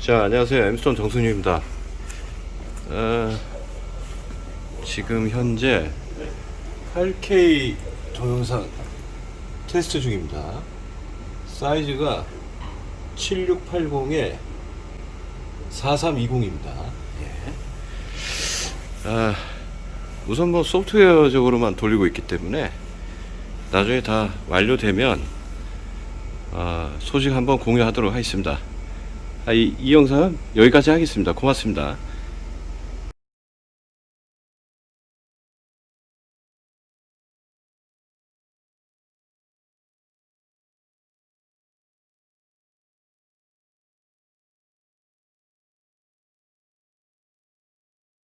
자 안녕하세요. 엠스톤 정순유입니다. 어, 지금 현재 8K 동영상 테스트 중입니다. 사이즈가 7680에 4320입니다. 아, 우선 뭐 소프트웨어적으로만 돌리고 있기 때문에 나중에 다 완료되면 아, 소식 한번 공유하도록 하겠습니다. 아, 이, 이 영상은 여기까지 하겠습니다. 고맙습니다.